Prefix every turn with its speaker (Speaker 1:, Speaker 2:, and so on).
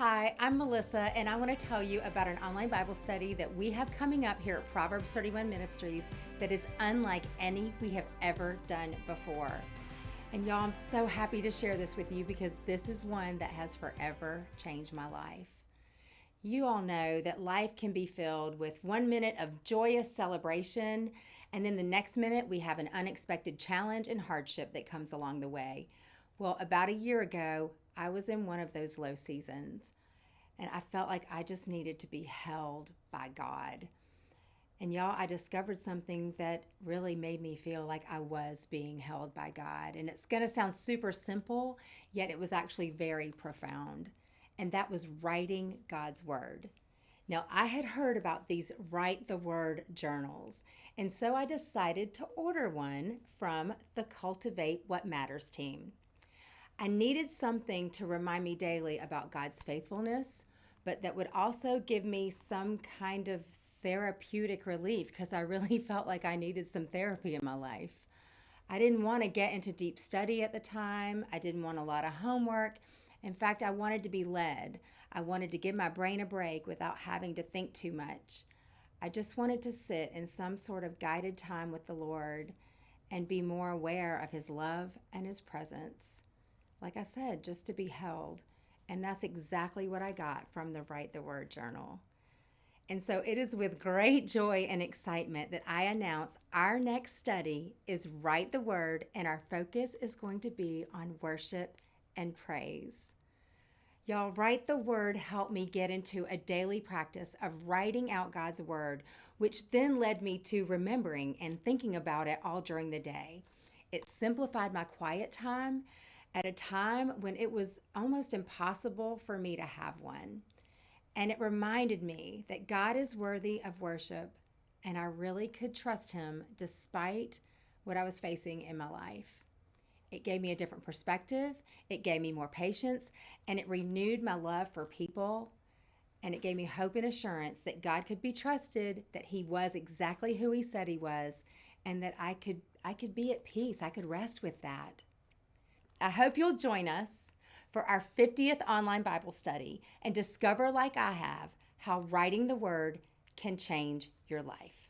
Speaker 1: Hi, I'm Melissa, and I want to tell you about an online Bible study that we have coming up here at Proverbs 31 Ministries that is unlike any we have ever done before. And y'all, I'm so happy to share this with you because this is one that has forever changed my life. You all know that life can be filled with one minute of joyous celebration, and then the next minute we have an unexpected challenge and hardship that comes along the way. Well, about a year ago, I was in one of those low seasons, and I felt like I just needed to be held by God. And y'all, I discovered something that really made me feel like I was being held by God. And it's going to sound super simple, yet it was actually very profound. And that was writing God's Word. Now, I had heard about these Write the Word journals, and so I decided to order one from the Cultivate What Matters team. I needed something to remind me daily about God's faithfulness, but that would also give me some kind of therapeutic relief because I really felt like I needed some therapy in my life. I didn't want to get into deep study at the time. I didn't want a lot of homework. In fact, I wanted to be led. I wanted to give my brain a break without having to think too much. I just wanted to sit in some sort of guided time with the Lord and be more aware of His love and His presence like I said, just to be held. And that's exactly what I got from the Write the Word journal. And so it is with great joy and excitement that I announce our next study is Write the Word, and our focus is going to be on worship and praise. Y'all, Write the Word helped me get into a daily practice of writing out God's Word, which then led me to remembering and thinking about it all during the day. It simplified my quiet time at a time when it was almost impossible for me to have one. And it reminded me that God is worthy of worship and I really could trust Him despite what I was facing in my life. It gave me a different perspective, it gave me more patience, and it renewed my love for people. And it gave me hope and assurance that God could be trusted, that He was exactly who He said He was, and that I could I could be at peace. I could rest with that. I hope you'll join us for our 50th online Bible study and discover, like I have, how writing the Word can change your life.